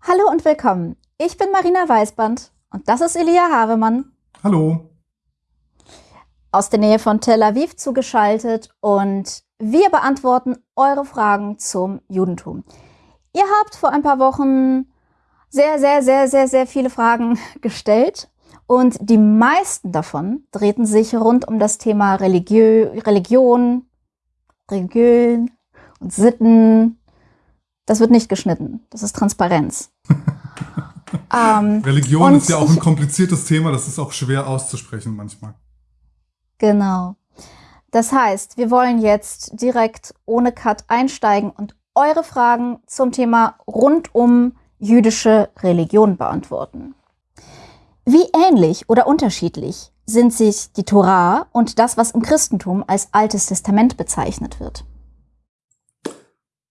Hallo und willkommen. Ich bin Marina Weißband und das ist Elia Havemann. Hallo. Aus der Nähe von Tel Aviv zugeschaltet und wir beantworten eure Fragen zum Judentum. Ihr habt vor ein paar Wochen sehr, sehr, sehr, sehr, sehr viele Fragen gestellt und die meisten davon drehten sich rund um das Thema Religiö Religion, Religion und Sitten das wird nicht geschnitten. Das ist Transparenz. ähm, Religion ist ja auch ein kompliziertes Thema. Das ist auch schwer auszusprechen manchmal. Genau. Das heißt, wir wollen jetzt direkt ohne Cut einsteigen und eure Fragen zum Thema rund um jüdische Religion beantworten. Wie ähnlich oder unterschiedlich sind sich die Torah und das, was im Christentum als Altes Testament bezeichnet wird?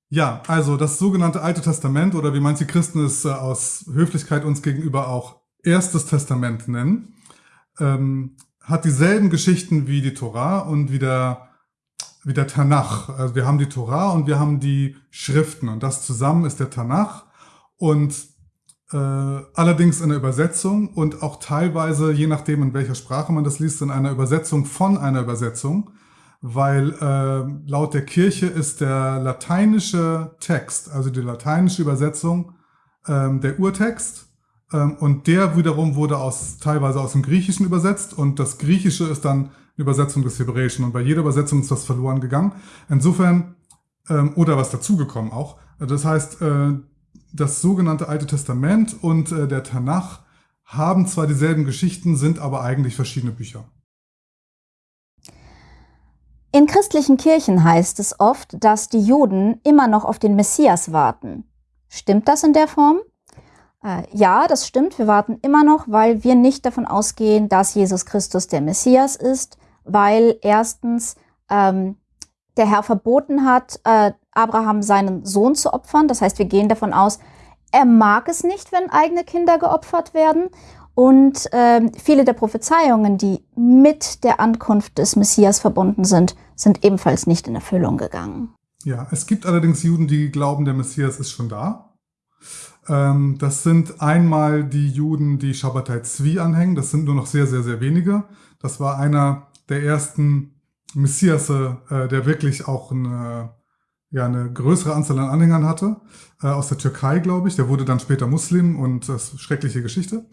Ja, also das sogenannte Alte Testament oder wie manche Christen es äh, aus Höflichkeit uns gegenüber auch Erstes Testament nennen, ähm, hat dieselben Geschichten wie die Torah und wie der, wie der Tanach. Also wir haben die Torah und wir haben die Schriften und das zusammen ist der Tanach und äh, allerdings in der Übersetzung und auch teilweise, je nachdem in welcher Sprache man das liest, in einer Übersetzung von einer Übersetzung weil äh, laut der Kirche ist der lateinische Text, also die lateinische Übersetzung, ähm, der Urtext ähm, und der wiederum wurde aus teilweise aus dem Griechischen übersetzt und das Griechische ist dann eine Übersetzung des Hebräischen und bei jeder Übersetzung ist was verloren gegangen. Insofern, ähm, oder was dazugekommen auch. Das heißt, äh, das sogenannte Alte Testament und äh, der Tanach haben zwar dieselben Geschichten, sind aber eigentlich verschiedene Bücher. In christlichen Kirchen heißt es oft, dass die Juden immer noch auf den Messias warten. Stimmt das in der Form? Äh, ja, das stimmt. Wir warten immer noch, weil wir nicht davon ausgehen, dass Jesus Christus der Messias ist, weil erstens ähm, der Herr verboten hat, äh, Abraham seinen Sohn zu opfern. Das heißt, wir gehen davon aus, er mag es nicht, wenn eigene Kinder geopfert werden. Und äh, viele der Prophezeiungen, die mit der Ankunft des Messias verbunden sind, sind ebenfalls nicht in Erfüllung gegangen. Ja, es gibt allerdings Juden, die glauben, der Messias ist schon da. Ähm, das sind einmal die Juden, die Shabbatai Zvi anhängen. Das sind nur noch sehr, sehr, sehr wenige. Das war einer der ersten Messiasse, äh, der wirklich auch eine, ja, eine größere Anzahl an Anhängern hatte. Äh, aus der Türkei, glaube ich. Der wurde dann später Muslim und das ist schreckliche Geschichte.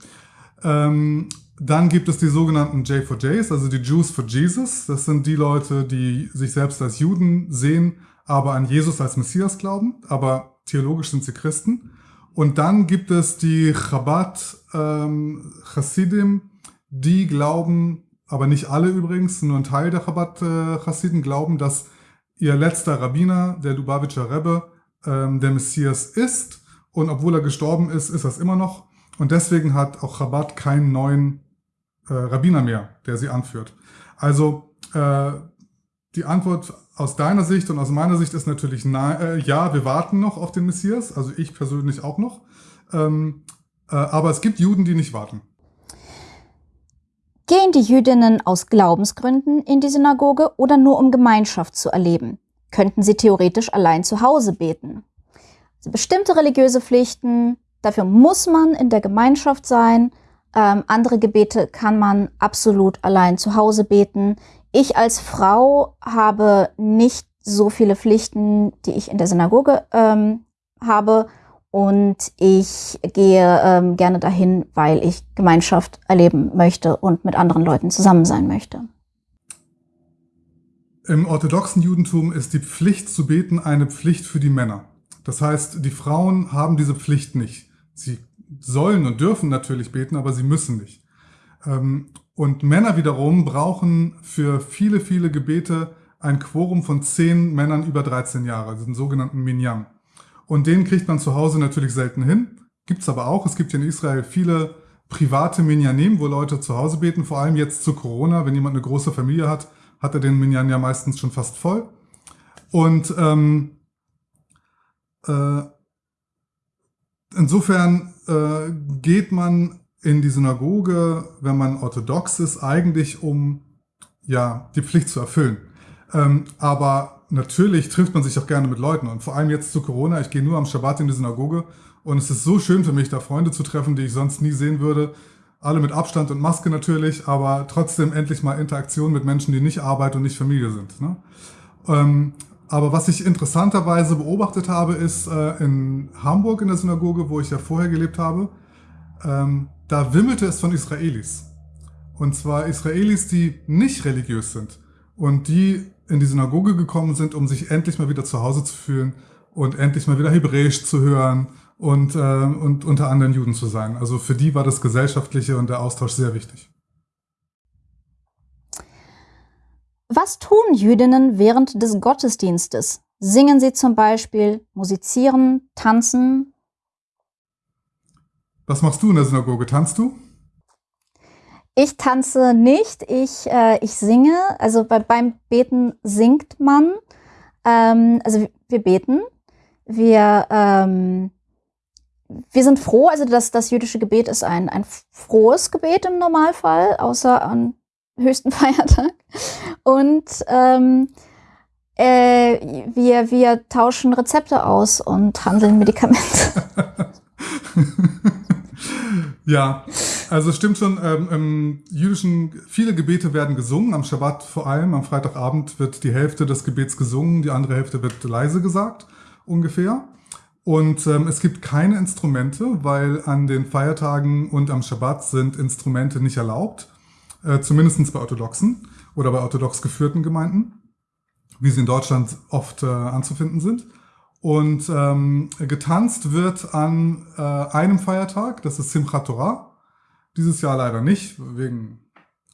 Ähm, dann gibt es die sogenannten J4Js, also die Jews for Jesus. Das sind die Leute, die sich selbst als Juden sehen, aber an Jesus als Messias glauben, aber theologisch sind sie Christen. Und dann gibt es die Chabad ähm, Chassidim, die glauben, aber nicht alle übrigens, nur ein Teil der Chabad äh, Chassidim glauben, dass ihr letzter Rabbiner, der Lubavitcher Rebbe, ähm, der Messias ist. Und obwohl er gestorben ist, ist das immer noch. Und deswegen hat auch Chabad keinen neuen äh, Rabbiner mehr, der sie anführt. Also äh, die Antwort aus deiner Sicht und aus meiner Sicht ist natürlich na, äh, ja, wir warten noch auf den Messias, also ich persönlich auch noch. Ähm, äh, aber es gibt Juden, die nicht warten. Gehen die Jüdinnen aus Glaubensgründen in die Synagoge oder nur um Gemeinschaft zu erleben? Könnten sie theoretisch allein zu Hause beten? Bestimmte religiöse Pflichten, Dafür muss man in der Gemeinschaft sein. Ähm, andere Gebete kann man absolut allein zu Hause beten. Ich als Frau habe nicht so viele Pflichten, die ich in der Synagoge ähm, habe. Und ich gehe ähm, gerne dahin, weil ich Gemeinschaft erleben möchte und mit anderen Leuten zusammen sein möchte. Im orthodoxen Judentum ist die Pflicht zu beten eine Pflicht für die Männer. Das heißt, die Frauen haben diese Pflicht nicht. Sie sollen und dürfen natürlich beten, aber sie müssen nicht. Ähm, und Männer wiederum brauchen für viele, viele Gebete ein Quorum von zehn Männern über 13 Jahre, den sogenannten Minyan. Und den kriegt man zu Hause natürlich selten hin. Gibt's aber auch. Es gibt in Israel viele private Minyanim, wo Leute zu Hause beten, vor allem jetzt zu Corona. Wenn jemand eine große Familie hat, hat er den Minyan ja meistens schon fast voll. Und ähm, äh, insofern äh, geht man in die Synagoge, wenn man orthodox ist, eigentlich um ja die Pflicht zu erfüllen. Ähm, aber natürlich trifft man sich auch gerne mit Leuten und vor allem jetzt zu Corona. Ich gehe nur am Schabbat in die Synagoge Und es ist so schön für mich, da Freunde zu treffen, die ich sonst nie sehen würde. Alle mit Abstand und Maske natürlich, aber trotzdem endlich mal Interaktion mit Menschen, die nicht Arbeit und nicht Familie sind. Ne? Ähm, aber was ich interessanterweise beobachtet habe, ist äh, in Hamburg in der Synagoge, wo ich ja vorher gelebt habe, ähm, da wimmelte es von Israelis. Und zwar Israelis, die nicht religiös sind und die in die Synagoge gekommen sind, um sich endlich mal wieder zu Hause zu fühlen und endlich mal wieder Hebräisch zu hören und, äh, und unter anderen Juden zu sein. Also für die war das Gesellschaftliche und der Austausch sehr wichtig. Was tun Jüdinnen während des Gottesdienstes? Singen sie zum Beispiel, musizieren, tanzen? Was machst du in der Synagoge? Tanzt du? Ich tanze nicht, ich, äh, ich singe. Also bei, beim Beten singt man. Ähm, also wir beten. Wir, ähm, wir sind froh, also das, das jüdische Gebet ist ein, ein frohes Gebet im Normalfall, außer an höchsten Feiertag. Und ähm, äh, wir, wir tauschen Rezepte aus und handeln Medikamente. ja, also stimmt schon, ähm, im jüdischen, viele Gebete werden gesungen, am Schabbat vor allem, am Freitagabend wird die Hälfte des Gebets gesungen, die andere Hälfte wird leise gesagt, ungefähr. Und ähm, es gibt keine Instrumente, weil an den Feiertagen und am Schabbat sind Instrumente nicht erlaubt, äh, zumindest bei Orthodoxen oder bei orthodox geführten Gemeinden, wie sie in Deutschland oft äh, anzufinden sind. Und ähm, getanzt wird an äh, einem Feiertag, das ist Simchat Torah. Dieses Jahr leider nicht, wegen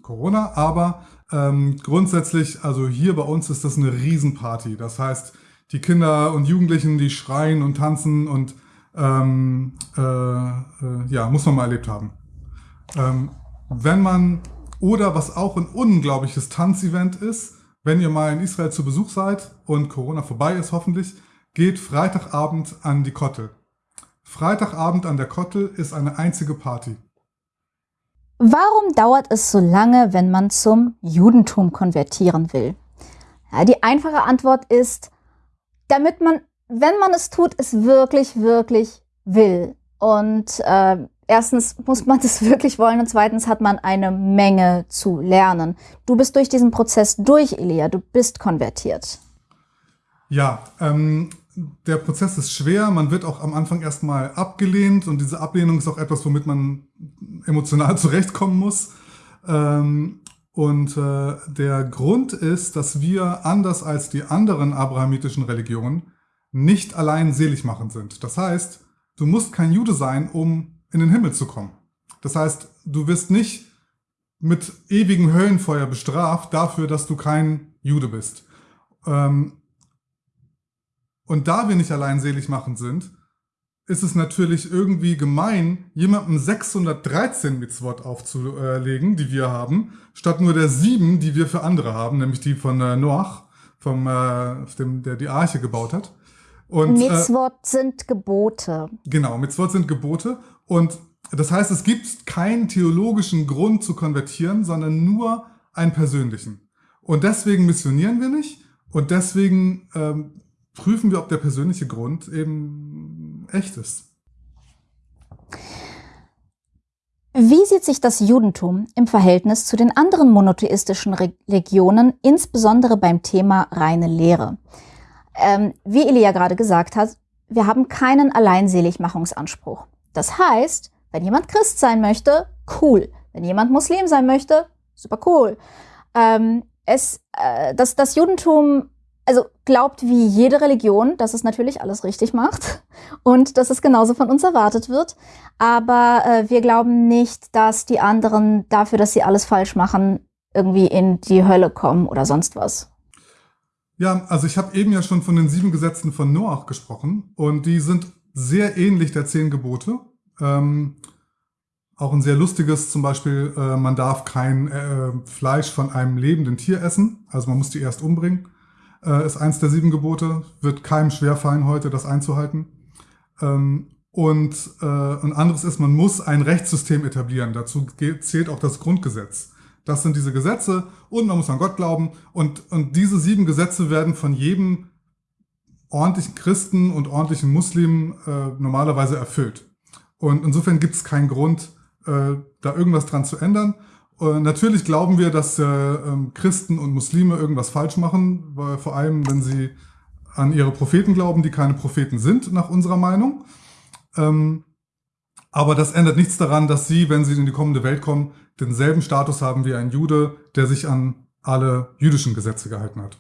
Corona, aber ähm, grundsätzlich, also hier bei uns ist das eine Riesenparty. Das heißt, die Kinder und Jugendlichen, die schreien und tanzen und ähm, äh, äh, ja, muss man mal erlebt haben. Ähm, wenn man, oder was auch ein unglaubliches Tanzevent ist, wenn ihr mal in Israel zu Besuch seid und Corona vorbei ist hoffentlich, geht Freitagabend an die Kottel. Freitagabend an der Kottel ist eine einzige Party. Warum dauert es so lange, wenn man zum Judentum konvertieren will? Ja, die einfache Antwort ist, damit man, wenn man es tut, es wirklich, wirklich will. Und äh, erstens muss man das wirklich wollen und zweitens hat man eine Menge zu lernen. Du bist durch diesen Prozess durch, Elia, du bist konvertiert. Ja, ähm, der Prozess ist schwer, man wird auch am Anfang erstmal abgelehnt und diese Ablehnung ist auch etwas, womit man emotional zurechtkommen muss. Ähm, und äh, der Grund ist, dass wir anders als die anderen abrahamitischen Religionen nicht allein selig machen sind. Das heißt, du musst kein Jude sein, um in den Himmel zu kommen. Das heißt, du wirst nicht mit ewigem Höllenfeuer bestraft dafür, dass du kein Jude bist. Ähm, und da wir nicht allein selig machen sind, ist es natürlich irgendwie gemein, jemandem 613 Mitzvot aufzulegen, die wir haben, statt nur der sieben, die wir für andere haben, nämlich die von äh, Noach, vom, äh, dem, der die Arche gebaut hat. Und, Mitzvot äh, sind Gebote. Genau, Mitzvot sind Gebote. Und das heißt, es gibt keinen theologischen Grund zu konvertieren, sondern nur einen persönlichen. Und deswegen missionieren wir nicht und deswegen ähm, prüfen wir, ob der persönliche Grund eben echt ist. Wie sieht sich das Judentum im Verhältnis zu den anderen monotheistischen Religionen, insbesondere beim Thema reine Lehre? Ähm, wie Elia gerade gesagt hat, wir haben keinen Alleinseligmachungsanspruch. Das heißt, wenn jemand Christ sein möchte, cool. Wenn jemand Muslim sein möchte, super cool. Ähm, es, äh, das, das Judentum also glaubt wie jede Religion, dass es natürlich alles richtig macht und dass es genauso von uns erwartet wird. Aber äh, wir glauben nicht, dass die anderen dafür, dass sie alles falsch machen, irgendwie in die Hölle kommen oder sonst was. Ja, also ich habe eben ja schon von den sieben Gesetzen von Noach gesprochen und die sind sehr ähnlich der zehn Gebote. Ähm, auch ein sehr lustiges, zum Beispiel, äh, man darf kein äh, Fleisch von einem lebenden Tier essen, also man muss die erst umbringen äh, ist eins der sieben Gebote, wird keinem schwerfallen heute, das einzuhalten. Ähm, und äh, ein anderes ist, man muss ein Rechtssystem etablieren. Dazu zählt auch das Grundgesetz. Das sind diese Gesetze und man muss an Gott glauben. Und, und diese sieben Gesetze werden von jedem ordentlichen Christen und ordentlichen Muslimen äh, normalerweise erfüllt. Und insofern gibt es keinen Grund, äh, da irgendwas dran zu ändern. Äh, natürlich glauben wir, dass äh, ähm, Christen und Muslime irgendwas falsch machen, weil vor allem, wenn sie an ihre Propheten glauben, die keine Propheten sind, nach unserer Meinung. Ähm, aber das ändert nichts daran, dass sie, wenn sie in die kommende Welt kommen, denselben Status haben wie ein Jude, der sich an alle jüdischen Gesetze gehalten hat.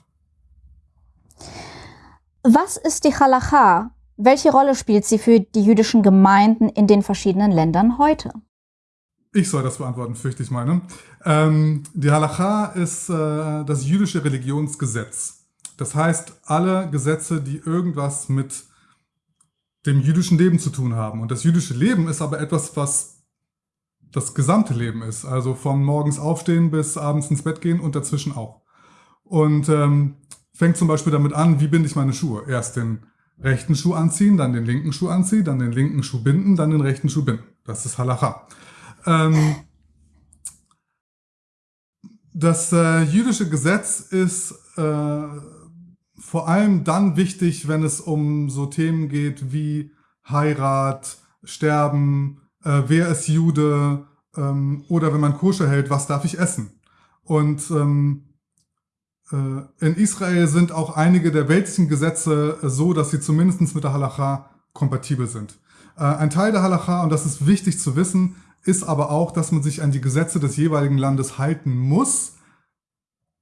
Was ist die Halacha? Welche Rolle spielt sie für die jüdischen Gemeinden in den verschiedenen Ländern heute? Ich soll das beantworten, fürchte ich meine. Ähm, die Halacha ist äh, das jüdische Religionsgesetz. Das heißt, alle Gesetze, die irgendwas mit dem jüdischen Leben zu tun haben. Und das jüdische Leben ist aber etwas, was das gesamte Leben ist. Also vom morgens aufstehen bis abends ins Bett gehen und dazwischen auch. Und ähm, fängt zum Beispiel damit an, wie binde ich meine Schuhe? Erst den rechten Schuh anziehen, dann den linken Schuh anziehen, dann den linken Schuh binden, dann den rechten Schuh binden. Das ist Halacha. Ähm, das äh, jüdische Gesetz ist äh, vor allem dann wichtig, wenn es um so Themen geht wie Heirat, Sterben, äh, wer ist Jude ähm, oder wenn man Koscher hält, was darf ich essen. Und ähm, äh, in Israel sind auch einige der weltlichen Gesetze so, dass sie zumindest mit der Halacha kompatibel sind. Äh, ein Teil der Halacha, und das ist wichtig zu wissen, ist aber auch, dass man sich an die Gesetze des jeweiligen Landes halten muss.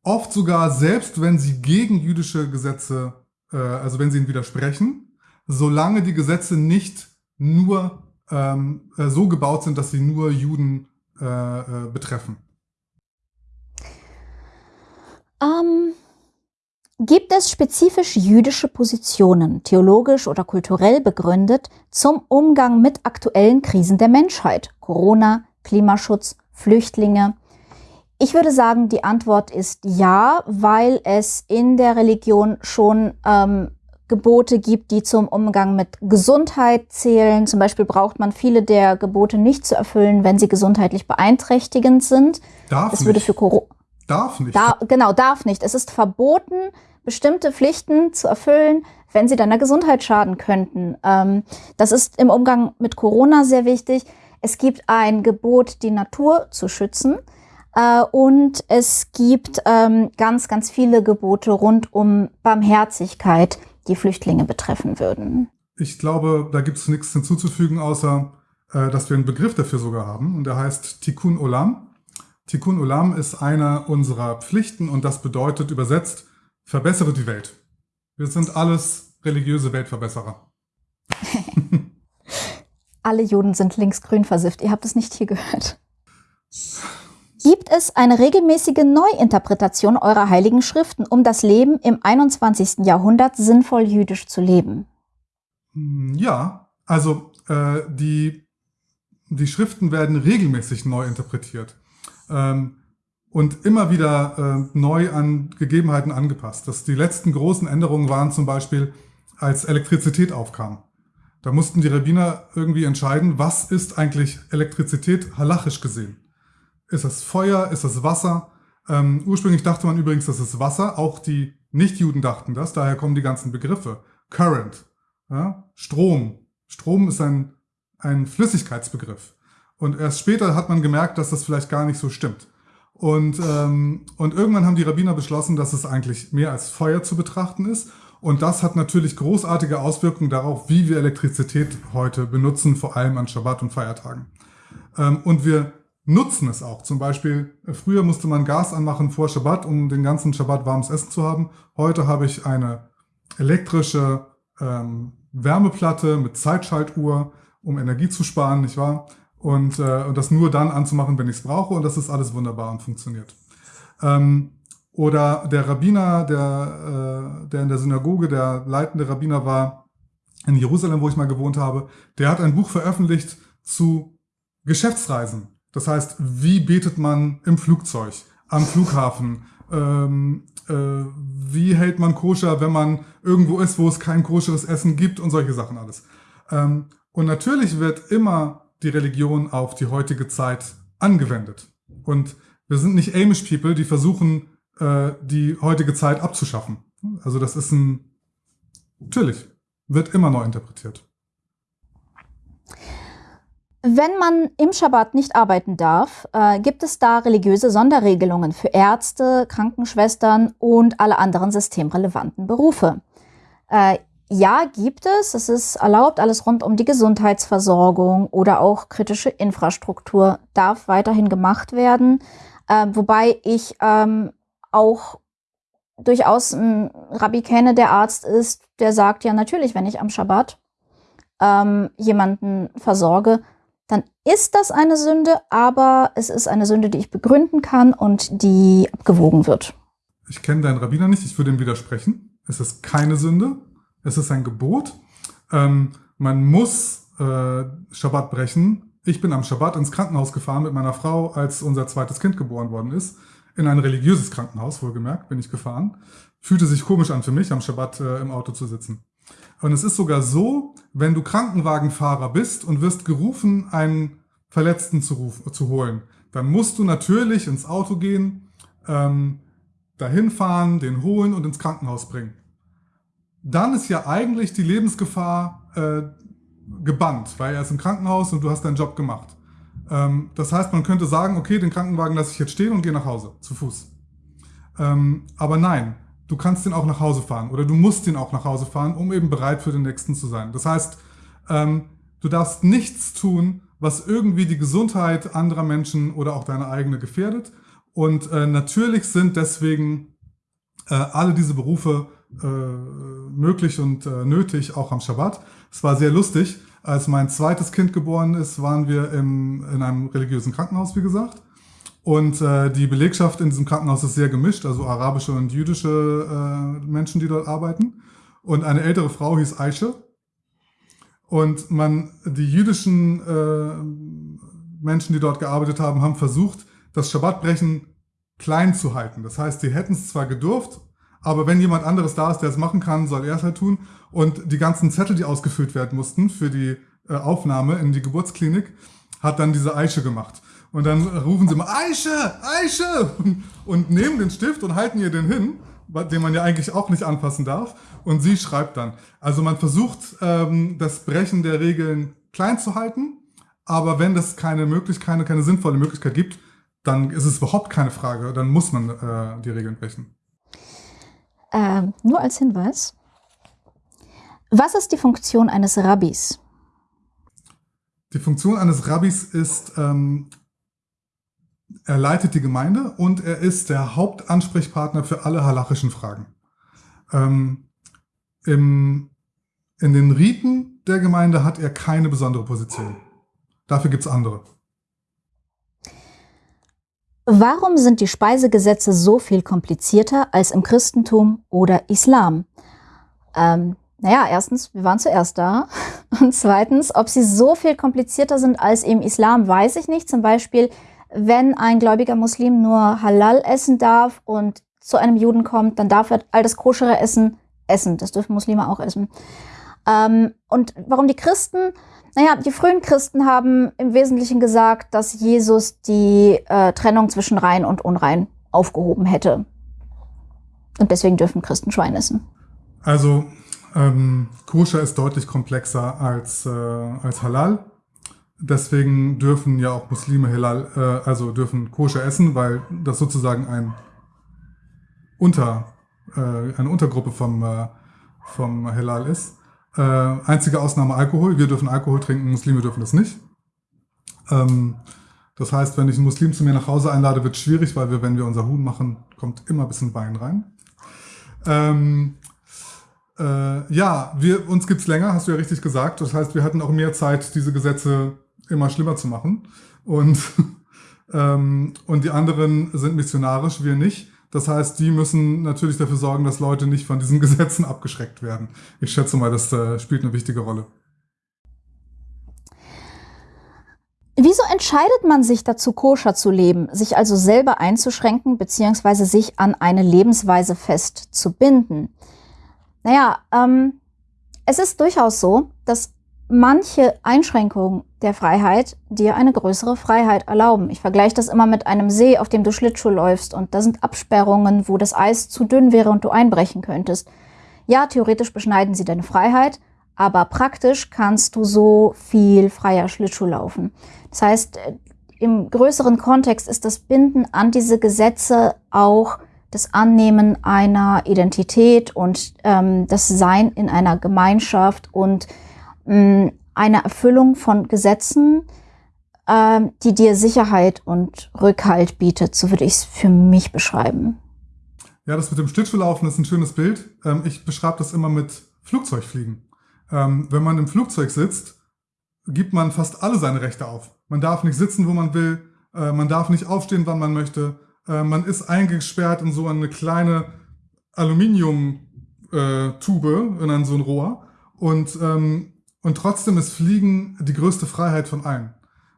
Oft sogar selbst, wenn sie gegen jüdische Gesetze, äh, also wenn sie ihnen widersprechen, solange die Gesetze nicht nur ähm, äh, so gebaut sind, dass sie nur Juden äh, äh, betreffen. Ähm, gibt es spezifisch jüdische Positionen, theologisch oder kulturell begründet, zum Umgang mit aktuellen Krisen der Menschheit? Corona, Klimaschutz, Flüchtlinge? Ich würde sagen, die Antwort ist ja, weil es in der Religion schon ähm, Gebote gibt, die zum Umgang mit Gesundheit zählen. Zum Beispiel braucht man viele der Gebote nicht zu erfüllen, wenn sie gesundheitlich beeinträchtigend sind. Darf das nicht. würde für Corona. Darf nicht. Da, genau, darf nicht. Es ist verboten, bestimmte Pflichten zu erfüllen, wenn sie deiner Gesundheit schaden könnten. Ähm, das ist im Umgang mit Corona sehr wichtig. Es gibt ein Gebot, die Natur zu schützen. Äh, und es gibt ähm, ganz, ganz viele Gebote rund um Barmherzigkeit die Flüchtlinge betreffen würden. Ich glaube, da gibt es nichts hinzuzufügen, außer äh, dass wir einen Begriff dafür sogar haben und der heißt Tikkun Olam. Tikkun Olam ist einer unserer Pflichten und das bedeutet übersetzt, verbessere die Welt. Wir sind alles religiöse Weltverbesserer. Alle Juden sind linksgrün versifft. Ihr habt es nicht hier gehört. Gibt es eine regelmäßige Neuinterpretation eurer heiligen Schriften, um das Leben im 21. Jahrhundert sinnvoll jüdisch zu leben? Hm, ja, also äh, die, die Schriften werden regelmäßig neu interpretiert ähm, und immer wieder äh, neu an Gegebenheiten angepasst. Das, die letzten großen Änderungen waren zum Beispiel, als Elektrizität aufkam. Da mussten die Rabbiner irgendwie entscheiden, was ist eigentlich Elektrizität halachisch gesehen. Ist das Feuer? Ist das Wasser? Ähm, ursprünglich dachte man übrigens, das ist Wasser. Auch die Nichtjuden dachten das. Daher kommen die ganzen Begriffe. Current, ja? Strom. Strom ist ein, ein Flüssigkeitsbegriff. Und erst später hat man gemerkt, dass das vielleicht gar nicht so stimmt. Und, ähm, und irgendwann haben die Rabbiner beschlossen, dass es eigentlich mehr als Feuer zu betrachten ist. Und das hat natürlich großartige Auswirkungen darauf, wie wir Elektrizität heute benutzen, vor allem an Schabbat und Feiertagen. Ähm, und wir nutzen es auch. Zum Beispiel, früher musste man Gas anmachen vor Schabbat, um den ganzen Schabbat warmes Essen zu haben. Heute habe ich eine elektrische ähm, Wärmeplatte mit Zeitschaltuhr, um Energie zu sparen, nicht wahr? Und, äh, und das nur dann anzumachen, wenn ich es brauche. Und das ist alles wunderbar und funktioniert. Ähm, oder der Rabbiner, der, äh, der in der Synagoge, der leitende Rabbiner war in Jerusalem, wo ich mal gewohnt habe, der hat ein Buch veröffentlicht zu Geschäftsreisen. Das heißt, wie betet man im Flugzeug, am Flughafen? Ähm, äh, wie hält man koscher, wenn man irgendwo ist, wo es kein koscheres Essen gibt und solche Sachen alles. Ähm, und natürlich wird immer die Religion auf die heutige Zeit angewendet. Und wir sind nicht Amish People, die versuchen, äh, die heutige Zeit abzuschaffen. Also das ist ein, Natürlich. Wird immer neu interpretiert. Wenn man im Schabbat nicht arbeiten darf, äh, gibt es da religiöse Sonderregelungen für Ärzte, Krankenschwestern und alle anderen systemrelevanten Berufe. Äh, ja, gibt es. Es ist erlaubt, alles rund um die Gesundheitsversorgung oder auch kritische Infrastruktur darf weiterhin gemacht werden. Äh, wobei ich ähm, auch durchaus einen Rabbi kenne, der Arzt ist, der sagt, ja natürlich, wenn ich am Schabbat ähm, jemanden versorge, dann ist das eine Sünde, aber es ist eine Sünde, die ich begründen kann und die abgewogen wird. Ich kenne deinen Rabbiner nicht, ich würde ihm widersprechen. Es ist keine Sünde, es ist ein Gebot. Ähm, man muss äh, Schabbat brechen. Ich bin am Schabbat ins Krankenhaus gefahren mit meiner Frau, als unser zweites Kind geboren worden ist in ein religiöses Krankenhaus, wohlgemerkt, bin ich gefahren. Fühlte sich komisch an für mich, am Schabbat äh, im Auto zu sitzen. Und es ist sogar so, wenn du Krankenwagenfahrer bist und wirst gerufen, einen Verletzten zu, rufen, zu holen, dann musst du natürlich ins Auto gehen, ähm, dahin fahren, den holen und ins Krankenhaus bringen. Dann ist ja eigentlich die Lebensgefahr äh, gebannt, weil er ist im Krankenhaus und du hast deinen Job gemacht. Ähm, das heißt, man könnte sagen, okay, den Krankenwagen lasse ich jetzt stehen und gehe nach Hause, zu Fuß. Ähm, aber nein, du kannst den auch nach Hause fahren oder du musst den auch nach Hause fahren, um eben bereit für den nächsten zu sein. Das heißt, ähm, du darfst nichts tun, was irgendwie die Gesundheit anderer Menschen oder auch deine eigene gefährdet. Und äh, natürlich sind deswegen äh, alle diese Berufe äh, möglich und äh, nötig, auch am Schabbat. Es war sehr lustig. Als mein zweites Kind geboren ist, waren wir im, in einem religiösen Krankenhaus, wie gesagt. Und äh, die Belegschaft in diesem Krankenhaus ist sehr gemischt, also arabische und jüdische äh, Menschen, die dort arbeiten. Und eine ältere Frau hieß Aische. Und man, die jüdischen äh, Menschen, die dort gearbeitet haben, haben versucht, das Schabbatbrechen klein zu halten. Das heißt, die hätten es zwar gedurft, aber wenn jemand anderes da ist, der es machen kann, soll er es halt tun. Und die ganzen Zettel, die ausgefüllt werden mussten für die äh, Aufnahme in die Geburtsklinik, hat dann diese Eiche gemacht. Und dann rufen sie mal, Eiche, Eiche! Und nehmen den Stift und halten ihr den hin, den man ja eigentlich auch nicht anfassen darf. Und sie schreibt dann. Also man versucht, ähm, das Brechen der Regeln klein zu halten. Aber wenn das keine Möglichkeit, keine, keine sinnvolle Möglichkeit gibt, dann ist es überhaupt keine Frage. Dann muss man äh, die Regeln brechen. Ähm, nur als Hinweis. Was ist die Funktion eines Rabbis? Die Funktion eines Rabbis ist, ähm, er leitet die Gemeinde und er ist der Hauptansprechpartner für alle halachischen Fragen. Ähm, im, in den Riten der Gemeinde hat er keine besondere Position. Dafür gibt es andere. Warum sind die Speisegesetze so viel komplizierter als im Christentum oder Islam? Ähm, naja, erstens, wir waren zuerst da. Und zweitens, ob sie so viel komplizierter sind als im Islam, weiß ich nicht. Zum Beispiel, wenn ein gläubiger Muslim nur Halal essen darf und zu einem Juden kommt, dann darf er all das koschere Essen essen. Das dürfen Muslime auch essen. Ähm, und warum die Christen? Naja, die frühen Christen haben im Wesentlichen gesagt, dass Jesus die äh, Trennung zwischen rein und unrein aufgehoben hätte. Und deswegen dürfen Christen Schwein essen. Also ähm, Koscher ist deutlich komplexer als, äh, als Halal. Deswegen dürfen ja auch Muslime Halal, äh, also dürfen Koscher essen, weil das sozusagen ein Unter, äh, eine Untergruppe vom, äh, vom Halal ist. Äh, einzige Ausnahme Alkohol. Wir dürfen Alkohol trinken, Muslime dürfen das nicht. Ähm, das heißt, wenn ich einen Muslim zu mir nach Hause einlade, wird es schwierig, weil wir, wenn wir unser Huhn machen, kommt immer ein bisschen Wein rein. Ähm, äh, ja, wir, uns gibt's länger, hast du ja richtig gesagt. Das heißt, wir hatten auch mehr Zeit, diese Gesetze immer schlimmer zu machen. Und, ähm, und die anderen sind missionarisch, wir nicht. Das heißt, die müssen natürlich dafür sorgen, dass Leute nicht von diesen Gesetzen abgeschreckt werden. Ich schätze mal, das äh, spielt eine wichtige Rolle. Wieso entscheidet man sich dazu, koscher zu leben, sich also selber einzuschränken bzw. sich an eine Lebensweise festzubinden? Naja, ähm, es ist durchaus so, dass manche Einschränkungen der Freiheit dir eine größere Freiheit erlauben. Ich vergleiche das immer mit einem See, auf dem du Schlittschuh läufst und da sind Absperrungen, wo das Eis zu dünn wäre und du einbrechen könntest. Ja, theoretisch beschneiden sie deine Freiheit, aber praktisch kannst du so viel freier Schlittschuh laufen. Das heißt, äh, im größeren Kontext ist das Binden an diese Gesetze auch das Annehmen einer Identität und ähm, das Sein in einer Gemeinschaft und mh, eine Erfüllung von Gesetzen, ähm, die dir Sicherheit und Rückhalt bietet. So würde ich es für mich beschreiben. Ja, das mit dem Schlittschuhlaufen ist ein schönes Bild. Ähm, ich beschreibe das immer mit Flugzeugfliegen. Ähm, wenn man im Flugzeug sitzt, gibt man fast alle seine Rechte auf. Man darf nicht sitzen, wo man will. Äh, man darf nicht aufstehen, wann man möchte. Äh, man ist eingesperrt in so eine kleine Aluminiumtube, äh, in ein so ein Rohr. Und, ähm, und trotzdem ist Fliegen die größte Freiheit von allen,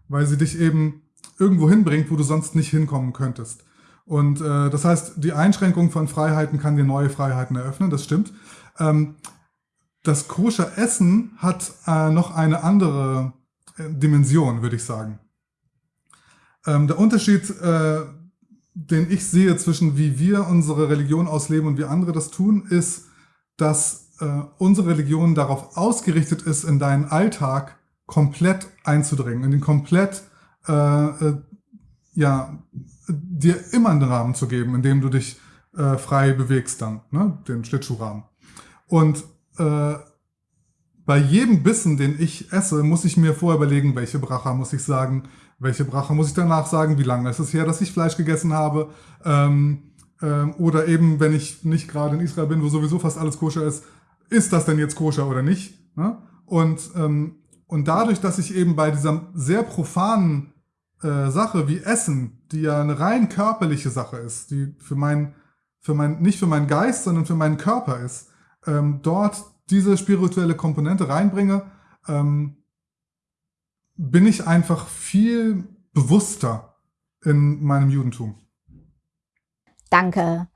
weil sie dich eben irgendwo hinbringt, wo du sonst nicht hinkommen könntest. Und äh, das heißt, die Einschränkung von Freiheiten kann dir neue Freiheiten eröffnen, das stimmt. Ähm, das koscher Essen hat äh, noch eine andere äh, Dimension, würde ich sagen. Ähm, der Unterschied, äh, den ich sehe zwischen wie wir unsere Religion ausleben und wie andere das tun, ist, dass äh, unsere Religion darauf ausgerichtet ist, in deinen Alltag komplett einzudringen, in den komplett äh, äh ja, dir immer einen Rahmen zu geben, in dem du dich äh, frei bewegst dann, ne? den Schlittschuhrahmen. Und äh, bei jedem Bissen, den ich esse, muss ich mir vorher überlegen, welche Bracha muss ich sagen, welche Bracha muss ich danach sagen, wie lange ist es her, dass ich Fleisch gegessen habe. Ähm, ähm, oder eben, wenn ich nicht gerade in Israel bin, wo sowieso fast alles koscher ist, ist das denn jetzt koscher oder nicht? Ne? Und, ähm, und dadurch, dass ich eben bei dieser sehr profanen äh, Sache wie Essen, die ja eine rein körperliche Sache ist, die für mein, für mein, nicht für meinen Geist, sondern für meinen Körper ist, ähm, dort diese spirituelle Komponente reinbringe, ähm, bin ich einfach viel bewusster in meinem Judentum. Danke.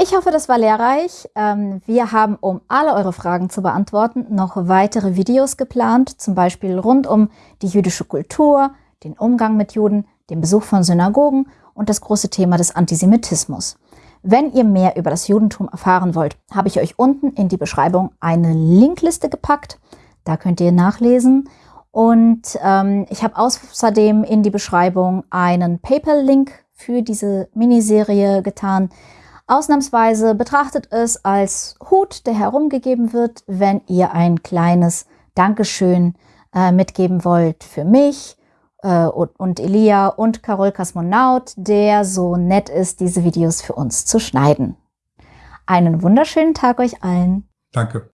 Ich hoffe, das war lehrreich. Ähm, wir haben, um alle eure Fragen zu beantworten, noch weitere Videos geplant, zum Beispiel rund um die jüdische Kultur, den Umgang mit Juden, den Besuch von Synagogen und das große Thema des Antisemitismus. Wenn ihr mehr über das Judentum erfahren wollt, habe ich euch unten in die Beschreibung eine Linkliste gepackt. Da könnt ihr nachlesen. Und ähm, ich habe außerdem in die Beschreibung einen PayPal-Link für diese Miniserie getan. Ausnahmsweise betrachtet es als Hut, der herumgegeben wird, wenn ihr ein kleines Dankeschön äh, mitgeben wollt für mich, äh, und, und Elia und Carol Kosmonaut, der so nett ist, diese Videos für uns zu schneiden. Einen wunderschönen Tag euch allen. Danke.